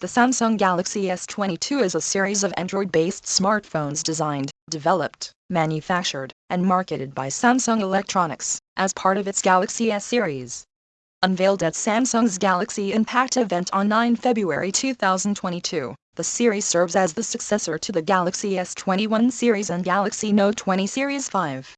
The Samsung Galaxy S22 is a series of Android-based smartphones designed, developed, manufactured, and marketed by Samsung Electronics as part of its Galaxy S series. Unveiled at Samsung's Galaxy Unpacked event on 9 February 2022, the series serves as the successor to the Galaxy S21 series and Galaxy Note 20 Series 5.